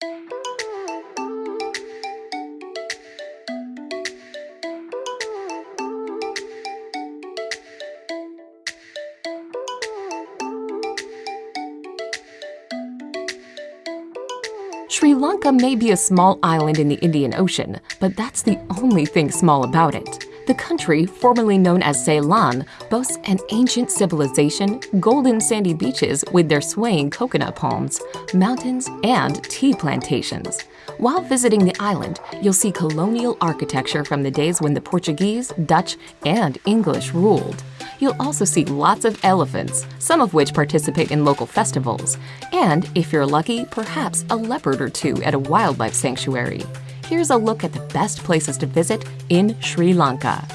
Sri Lanka may be a small island in the Indian Ocean, but that's the only thing small about it. The country, formerly known as Ceylon, boasts an ancient civilization, golden sandy beaches with their swaying coconut palms, mountains, and tea plantations. While visiting the island, you'll see colonial architecture from the days when the Portuguese, Dutch, and English ruled. You'll also see lots of elephants, some of which participate in local festivals, and, if you're lucky, perhaps a leopard or two at a wildlife sanctuary. Here's a look at the best places to visit in Sri Lanka.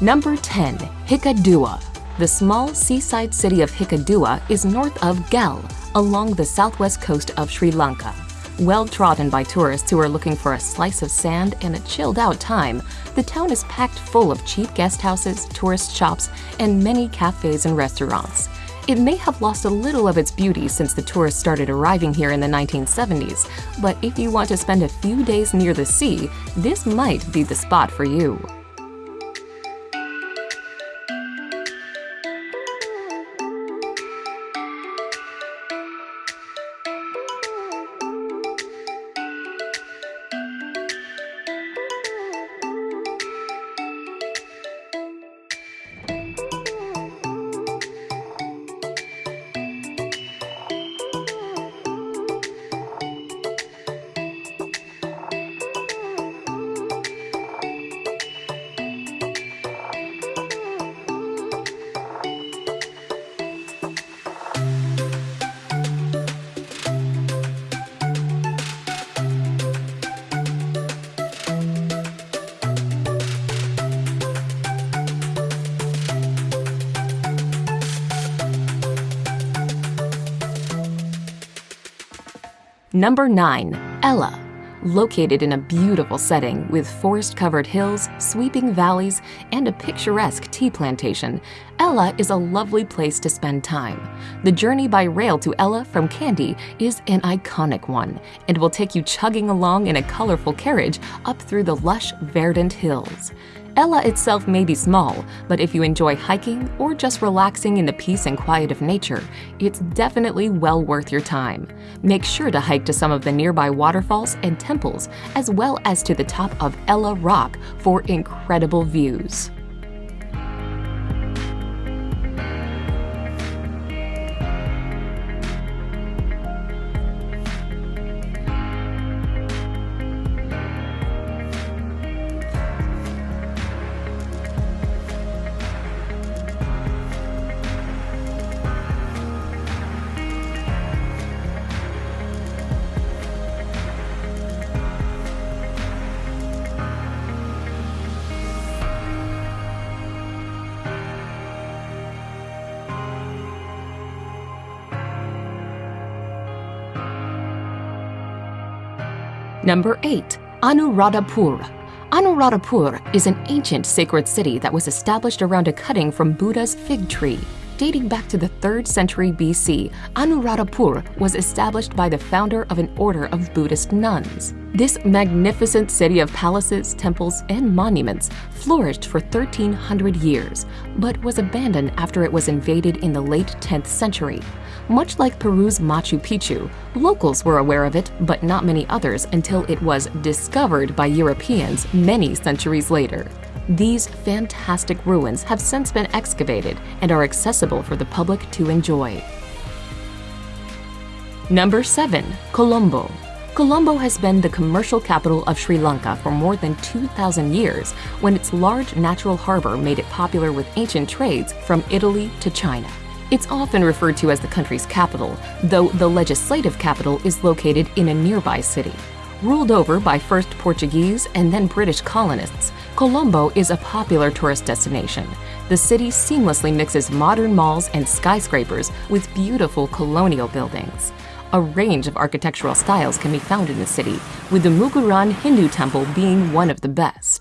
Number 10. Hikkaduwa the small seaside city of Hikkaduwa is north of Galle, along the southwest coast of Sri Lanka. Well trodden by tourists who are looking for a slice of sand and a chilled out time, the town is packed full of cheap guest houses, tourist shops, and many cafes and restaurants. It may have lost a little of its beauty since the tourists started arriving here in the 1970s, but if you want to spend a few days near the sea, this might be the spot for you. Number 9. Ella. Located in a beautiful setting with forest-covered hills, sweeping valleys, and a picturesque tea plantation, Ella is a lovely place to spend time. The journey by rail to Ella from Kandy is an iconic one and will take you chugging along in a colorful carriage up through the lush, verdant hills. Ella itself may be small, but if you enjoy hiking or just relaxing in the peace and quiet of nature, it's definitely well worth your time. Make sure to hike to some of the nearby waterfalls and temples, as well as to the top of Ella Rock for incredible views. Number 8. Anuradhapur. Anuradhapur is an ancient sacred city that was established around a cutting from Buddha's fig tree. Dating back to the 3rd century BC, Anuradhapur was established by the founder of an order of Buddhist nuns. This magnificent city of palaces, temples, and monuments flourished for 1300 years, but was abandoned after it was invaded in the late 10th century. Much like Peru's Machu Picchu, locals were aware of it, but not many others until it was discovered by Europeans many centuries later. These fantastic ruins have since been excavated and are accessible for the public to enjoy. Number 7. Colombo Colombo has been the commercial capital of Sri Lanka for more than 2,000 years when its large natural harbor made it popular with ancient trades from Italy to China. It's often referred to as the country's capital, though the legislative capital is located in a nearby city. Ruled over by first Portuguese and then British colonists, Colombo is a popular tourist destination. The city seamlessly mixes modern malls and skyscrapers with beautiful colonial buildings. A range of architectural styles can be found in the city, with the Murugan Hindu temple being one of the best.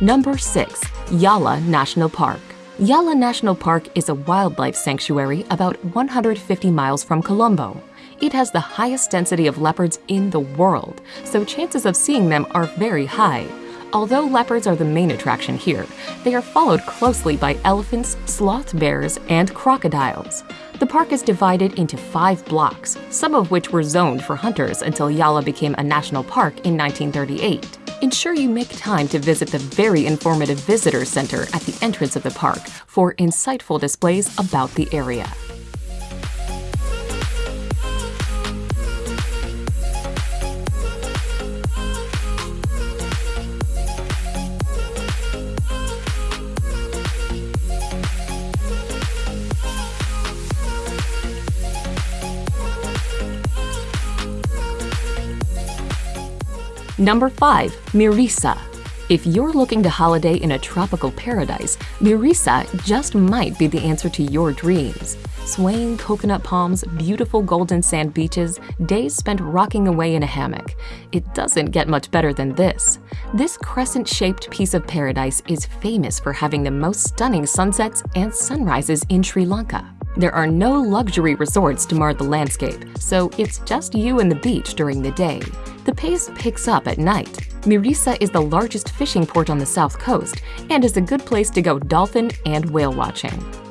Number 6. Yala National Park. Yala National Park is a wildlife sanctuary about 150 miles from Colombo. It has the highest density of leopards in the world, so chances of seeing them are very high. Although leopards are the main attraction here, they are followed closely by elephants, sloth bears, and crocodiles. The park is divided into five blocks, some of which were zoned for hunters until Yala became a national park in 1938 ensure you make time to visit the very informative visitor center at the entrance of the park for insightful displays about the area. Number 5. Mirissa. If you're looking to holiday in a tropical paradise, Mirissa just might be the answer to your dreams. Swaying coconut palms, beautiful golden sand beaches, days spent rocking away in a hammock. It doesn't get much better than this. This crescent-shaped piece of paradise is famous for having the most stunning sunsets and sunrises in Sri Lanka. There are no luxury resorts to mar the landscape, so it's just you and the beach during the day. The pace picks up at night. Mirissa is the largest fishing port on the south coast and is a good place to go dolphin and whale watching.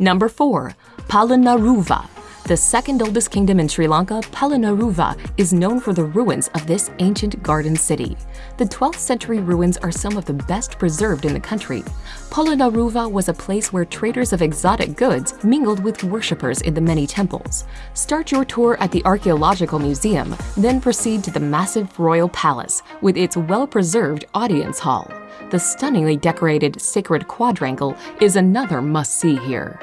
Number 4. Polonnaruwa. The second oldest kingdom in Sri Lanka, Polonnaruwa is known for the ruins of this ancient garden city. The 12th century ruins are some of the best preserved in the country. Polonnaruwa was a place where traders of exotic goods mingled with worshippers in the many temples. Start your tour at the Archaeological Museum, then proceed to the massive royal palace with its well-preserved audience hall. The stunningly decorated Sacred Quadrangle is another must-see here.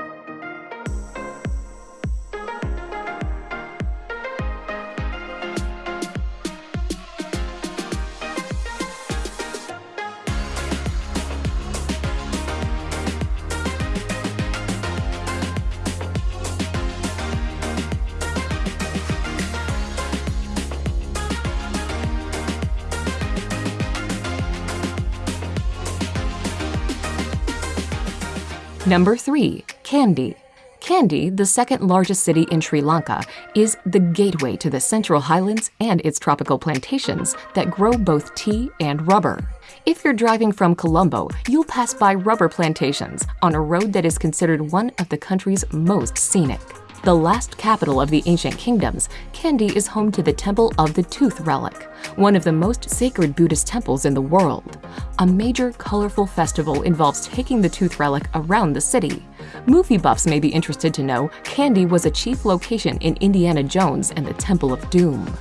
Number 3. Kandy. Kandy, the second largest city in Sri Lanka, is the gateway to the Central Highlands and its tropical plantations that grow both tea and rubber. If you're driving from Colombo, you'll pass by rubber plantations on a road that is considered one of the country's most scenic. The last capital of the ancient kingdoms, Kandy is home to the Temple of the Tooth Relic, one of the most sacred Buddhist temples in the world. A major, colorful festival involves taking the Tooth Relic around the city. Movie buffs may be interested to know Kandy was a chief location in Indiana Jones and the Temple of Doom.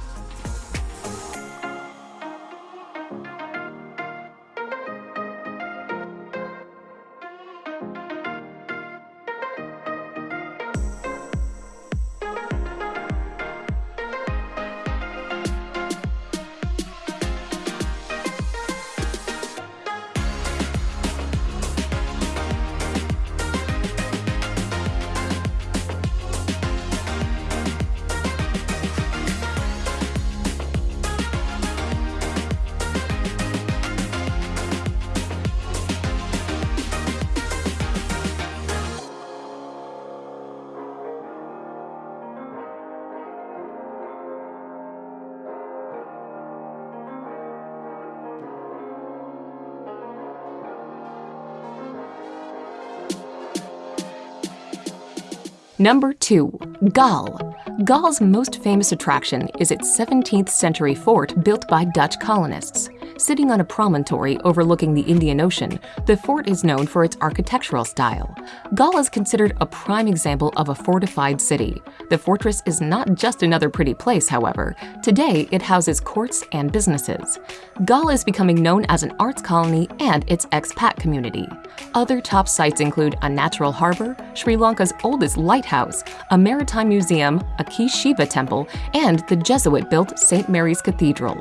Number 2. Galle. Galle's most famous attraction is its 17th century fort built by Dutch colonists. Sitting on a promontory overlooking the Indian Ocean, the fort is known for its architectural style. Galle is considered a prime example of a fortified city. The fortress is not just another pretty place, however. Today, it houses courts and businesses. Galle is becoming known as an arts colony and its expat community. Other top sites include a natural harbor, Sri Lanka's oldest lighthouse, a maritime museum, a key Shiva temple, and the Jesuit-built St. Mary's Cathedral.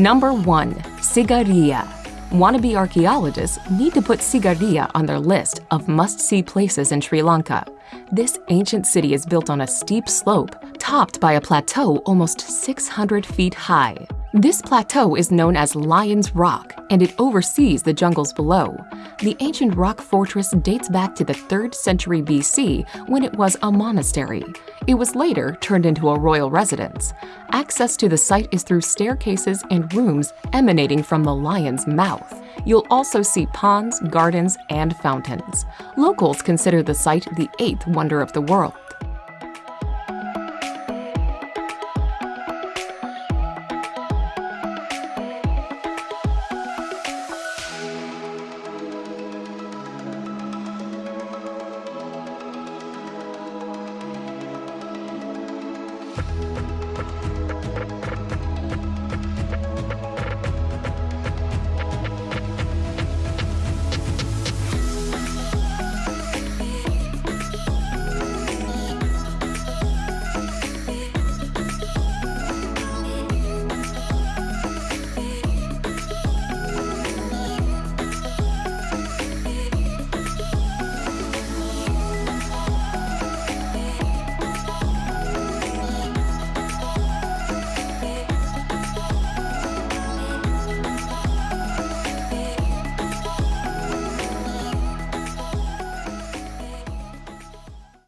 Number 1. Sigiriya Wannabe archaeologists need to put Sigiriya on their list of must-see places in Sri Lanka. This ancient city is built on a steep slope, topped by a plateau almost 600 feet high. This plateau is known as Lion's Rock, and it oversees the jungles below. The ancient rock fortress dates back to the 3rd century BC when it was a monastery. It was later turned into a royal residence. Access to the site is through staircases and rooms emanating from the lion's mouth. You'll also see ponds, gardens, and fountains. Locals consider the site the eighth wonder of the world.